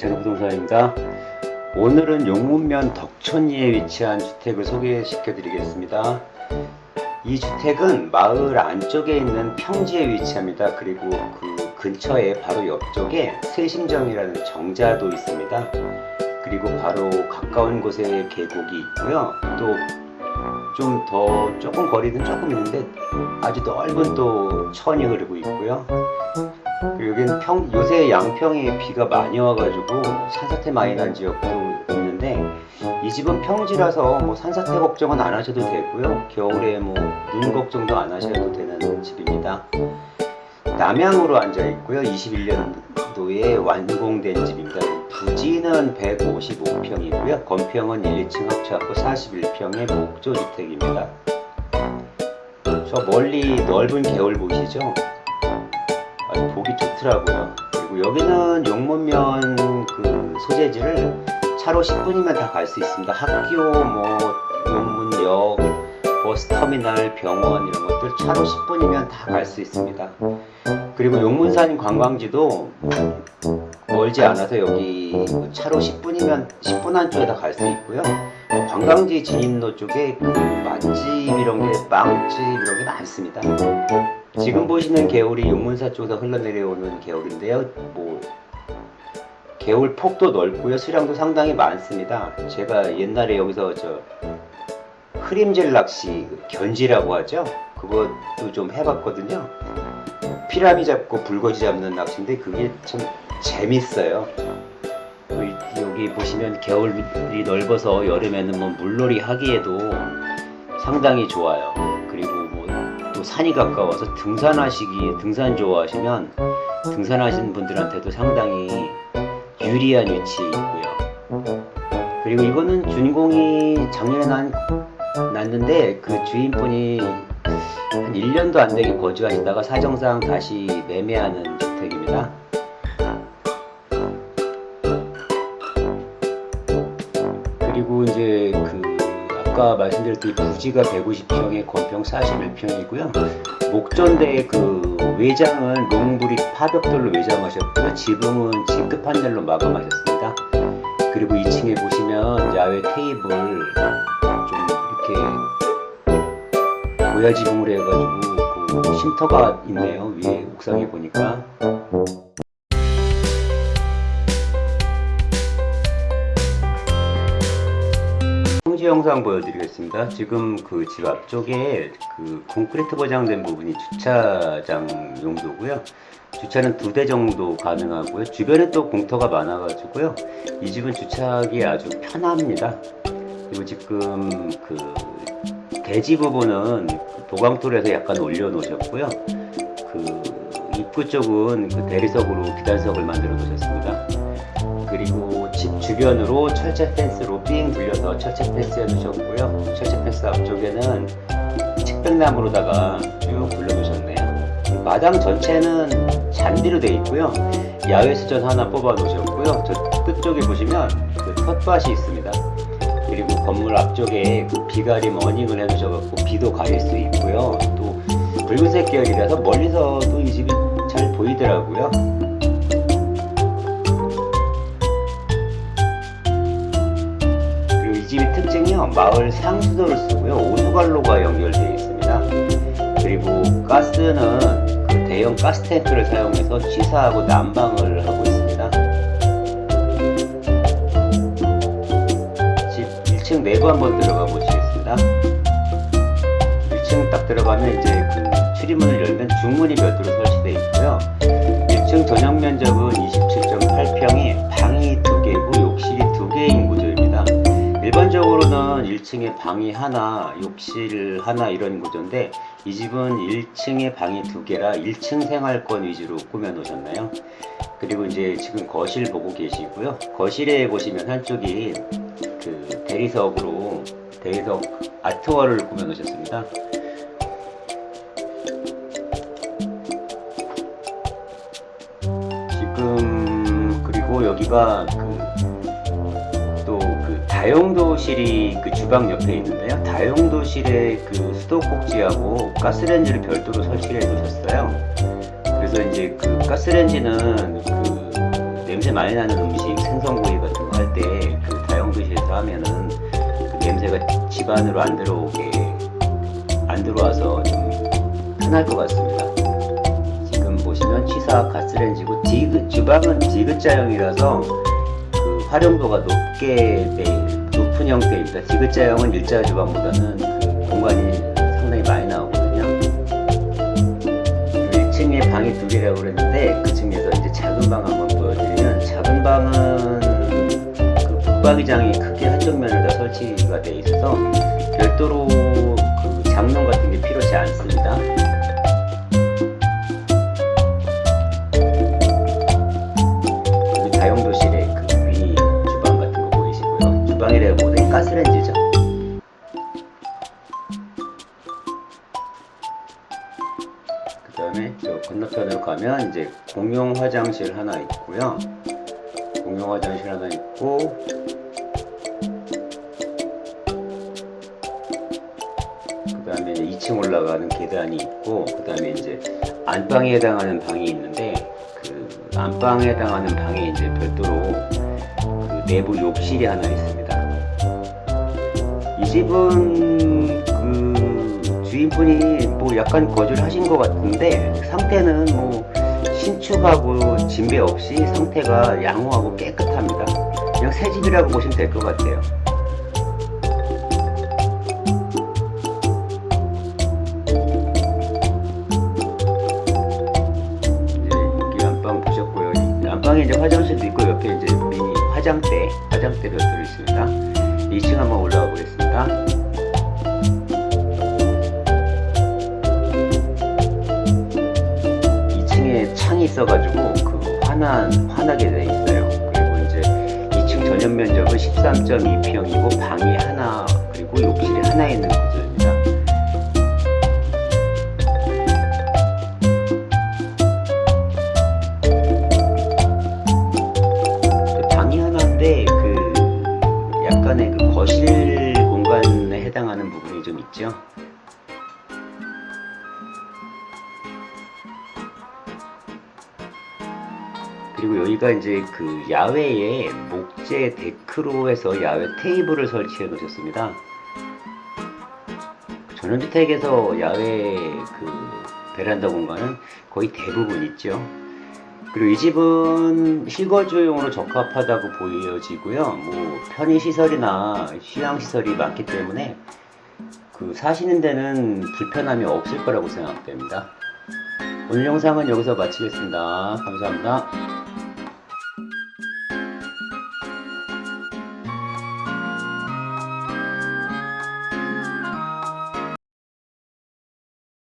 이찬호 부동산입니다. 오늘은 용문면 덕천리에 위치한 주택을 소개시켜 드리겠습니다. 이 주택은 마을 안쪽에 있는 평지에 위치합니다. 그리고 그 근처에 바로 옆쪽에 세심정이라는 정자도 있습니다. 그리고 바로 가까운 곳에 계곡이 있고요. 또 좀 더 조금 거리는 조금 있는데 아주 넓은 또 천이 흐르고 있고요. 여기는 평, 요새 양평에 비가 많이 와가지고 산사태 많이 난 지역도 있는데 이 집은 평지라서 뭐 산사태 걱정은 안 하셔도 되고요. 겨울에 뭐 눈 걱정도 안 하셔도 되는 집입니다. 남향으로 앉아 있고요. 21년도에 완공된 집입니다. 부지는 155평이고요. 건평은 1층 합쳐갖고 41평의 목조주택입니다. 저 멀리 넓은 개울 보이시죠? 아주 보기 좋더라고요. 그리고 여기는 용문면 그 소재지를 차로 10분이면 다 갈 수 있습니다. 학교, 뭐 용문역, 버스터미널, 병원 이런 것들 차로 10분이면 다 갈 수 있습니다. 그리고 용문산 관광지도 멀지 않아서 여기 차로 10분이면 10분 안쪽에 다 갈 수 있고요. 관광지 진입로 쪽에 그 맛집 이런 게 빵집 이런 게 많습니다. 지금 보시는 개울이 용문사 쪽에서 흘러내려오는 개울인데요. 뭐 개울 폭도 넓고요. 수량도 상당히 많습니다. 제가 옛날에 여기서 저 흐림질 낚시 그 견지라고 하죠. 그것도 좀 해봤거든요. 피라미 잡고 불거지 잡는 낚시인데 그게 참 재밌어요. 또 여기 보시면 개울이 넓어서 여름에는 뭐 물놀이 하기에도 상당히 좋아요. 그리고 뭐 또 산이 가까워서 등산하시기에 등산 좋아하시면 등산하시는 분들한테도 상당히 유리한 위치에 있고요. 그리고 이거는 준공이 작년에 난, 났는데 그 주인분이 한 1년도 안 되게 거주하시다가 사정상 다시 매매하는 주택입니다. 그리고 이제 그 아까 말씀드렸듯이 부지가 150평에 건평 41평이고요. 목전대 그 외장은 롱브릭 파벽돌로 외장하셨고요. 지붕은 G급 판넬로 마감하셨습니다. 그리고 2층에 보시면 야외 테이블 좀 이렇게 고야 지붕으로 해가지고 그 쉼터가 있네요. 위에 옥상에 보니까. 평지 영상 보여드리겠습니다. 지금 그 집 앞쪽에 그 콘크리트 포장된 부분이 주차장 용도고요. 주차는 두 대 정도 가능하고요. 주변에 또 공터가 많아 가지고요. 이 집은 주차하기 아주 편합니다. 그리고 지금 그 대지 부분은 도강토에서 약간 올려놓으셨고요. 그 입구 쪽은 그 대리석으로 기단석을 만들어 놓으셨습니다. 그리고 집 주변으로 철제 펜스로 삥 둘려서 철제 펜스 해놓으셨고요. 철제 펜스 앞쪽에는 측백나무로다가 쭉 둘러놓으셨네요. 마당 전체는 잔디로 되어 있고요. 야외 수전 하나 뽑아 놓으셨고요. 저 끝쪽에 보시면 그 텃밭이 있습니다. 그리고 건물 앞쪽에 그 비가림 어닝을 해놓으셔갖고 비도 가릴 수 있고요. 또 붉은색 계열이라서 멀리서도 이 집이 잘 보이더라고요. 그리고 이 집의 특징이요. 마을 상수도를 쓰고요. 오수관로가 연결되어 있습니다. 그리고 가스는 그 대형 가스 탱크를 사용해서 취사하고 난방을 하고 있습니다. 집 1층 내부 한번 들어가 보시 겠습니다. 1층 딱 들어가면 이제 그 출입문을 열면 중문이 별도로 설치되어 있고요. 1층 전용 면적은 27.8평이 방이 2개고 욕실이 2개인 구조입니다. 일반적으로는 1층에 방이 하나, 욕실 하나 이런 구조인데 이 집은 1층에 방이 2개라 1층 생활권 위주로 꾸며 놓으셨나요? 그리고 이제 지금 거실 보고 계시고요. 거실에 보시면 한쪽이 그 대리석으로 대리석 아트월을 꾸며 놓으셨습니다. 지금 그리고 여기가 그 또그 다용도실이 그 주방 옆에 있는데요. 다용도실에 그 수도꼭지하고 가스레인지를 별도로 설치를 해 놓으셨어요. 그래서 이제 그 가스레인지는 그 냄새 많이 나는 집 안으로 안 들어오게 안 들어와서 좀 편할 것 같습니다. 지금 보시면 취사 가스레인지고 디귿 주방은 디귿자형이라서 그 활용도가 높게 돼 높은 형태입니다. 디귿자형은 일자 주방보다는 그 공간이 상당히 많이 나오거든요. 1층에 방이 두 개라고 그랬는데 그 중에서 이제 작은 방 한번 보여드리면 작은 방은 그 붙박이장이 크게 한쪽 면에다 설치가 돼 있어서 별도로 그 장롱 같은 게 필요치 않습니다. 다용도실에 그 미니 주방 같은 거 보이시고요. 주방이라기보다는 가스레인지죠. 그 다음에 저 건너편으로 가면 이제 공용 화장실 하나 있고요. 공용 화장실 하나 있고 2층 올라가는 계단이 있고 그 다음에 이제 안방에 해당하는 방이 있는데 그 안방에 해당하는 방에 이제 별도로 그 내부 욕실이 하나 있습니다. 이 집은 그 주인분이 뭐 약간 거주를 하신 것 같은데 상태는 뭐 신축하고 진배 없이 상태가 양호하고 깨끗합니다. 그냥 새 집이라고 보시면 될 것 같아요. 화장대, 화장대 별도로 있습니다. 2층 한번 올라가 보겠습니다. 2층에 창이 있어가지고 그 환한 환하게 돼 있어요. 그리고 이제 2층 전용 면적은 13.2평이고 방이 하나 그리고 욕실이 하나 있는 구조 그리고 여기가 이제 그 야외에 목재 데크로 해서 야외 테이블을 설치해 놓으셨습니다. 전원주택에서 야외 그 베란다 공간은 거의 대부분 있죠. 그리고 이 집은 실거주용으로 적합하다고 보여지고요. 뭐 편의시설이나 휴양시설이 많기 때문에 그 사시는 데는 불편함이 없을 거라고 생각됩니다. 오늘 영상은 여기서 마치겠습니다. 감사합니다.